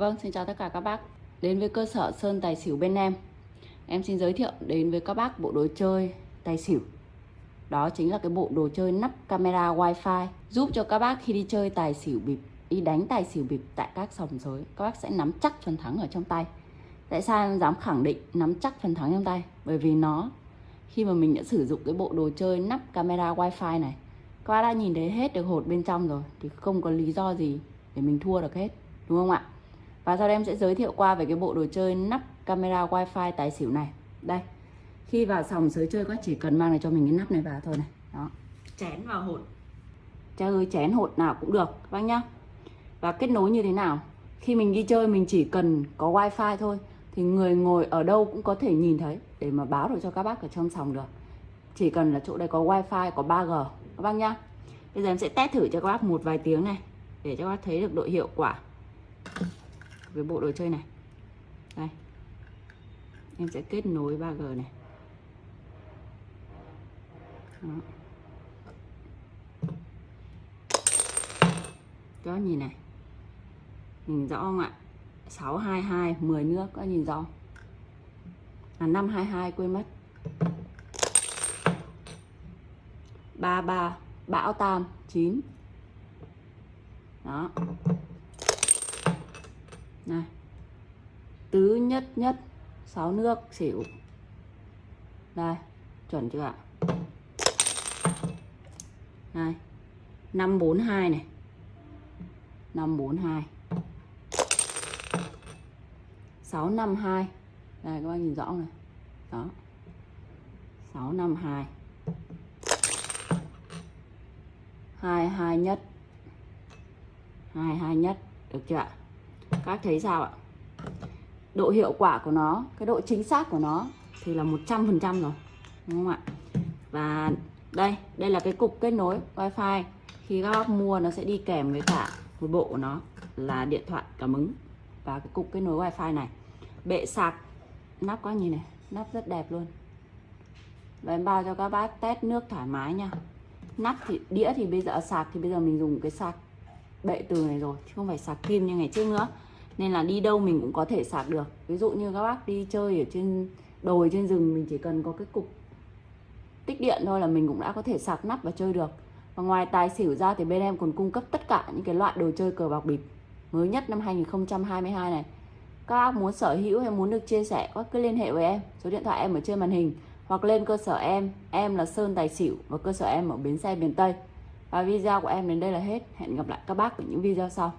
Vâng, xin chào tất cả các bác. Đến với cơ sở Sơn Tài Xỉu bên em. Em xin giới thiệu đến với các bác bộ đồ chơi Tài Xỉu. Đó chính là cái bộ đồ chơi nắp camera wifi Giúp cho các bác khi đi chơi Tài Xỉu bịp Đi đánh Tài Xỉu bịp tại các sòng sới Các bác sẽ nắm chắc phần thắng ở trong tay. Tại sao em dám khẳng định nắm chắc phần thắng trong tay? Bởi vì nó Khi mà mình đã sử dụng cái bộ đồ chơi nắp camera wifi này Các bác đã nhìn thấy hết được hột bên trong rồi Thì không có lý do gì để mình thua được hết Đúng không ạ? Và sau đây em sẽ giới thiệu qua về cái bộ đồ chơi nắp camera wifi tài xỉu này. Đây Khi vào sòng sới chơi các chỉ cần mang lại cho mình cái nắp này vào thôi này. Đó. Chén vào hột. Chơi chén hột nào cũng được các bác nhá. Và kết nối như thế nào? Khi mình đi chơi mình chỉ cần có wifi thôi Thì người ngồi ở đâu cũng có thể nhìn thấy Để mà báo được cho các bác ở trong sòng được. Chỉ cần là chỗ đây có wifi, có 3G Các bác nhá. Bây giờ em sẽ test thử cho các bác một vài tiếng này Để cho các bác thấy được độ hiệu quả cái bộ đồ chơi này. Đây. Em sẽ kết nối 3G này. Đó. Đó nhìn này. Nhìn rõ không ạ? 622 10 nước có nhìn rõ à 522 quên mất. 33 bão tam 9 đó này. Tứ nhất nhất, sáu nước, xỉu. Đây, chuẩn chưa ạ? Đây năm bốn hai này. Năm bốn hai. Sáu năm hai. Đây, các bạn nhìn rõ này? Đó. Sáu năm hai. Hai hai nhất. Hai hai nhất. Được chưa ạ? Vâng. các thấy sao ạ? Độ hiệu quả của nó, cái độ chính xác của nó thì là 100% rồi, đúng không ạ? Và đây đây là cái cục kết nối wifi. Khi các bác mua, nó sẽ đi kèm với cả một bộ của nó là điện thoại, cảm ứng và cái cục kết nối wifi này. Bệ sạc, nắp có nhìn này, nắp rất đẹp luôn. Và em bao cho các bác test nước thoải mái nha. Nắp thì, đĩa thì bây giờ, sạc thì bây giờ mình dùng cái sạc bệ từ này rồi, chứ không phải sạc kim như ngày trước nữa nên là đi đâu mình cũng có thể sạc được. Ví dụ như các bác đi chơi ở trên đồi, trên rừng, mình chỉ cần có cái cục tích điện thôi là mình cũng đã có thể sạc nắp và chơi được. Và ngoài tài xỉu ra thì bên em còn cung cấp tất cả những cái loại đồ chơi cờ bạc bịp mới nhất năm 2022 này. Các bác muốn sở hữu hay muốn được chia sẻ các cứ liên hệ với em. Số điện thoại em ở trên màn hình. Hoặc lên cơ sở em. Em là Sơn Tài Xỉu và cơ sở em ở bến xe miền Tây. Và video của em đến đây là hết. Hẹn gặp lại các bác ở những video sau.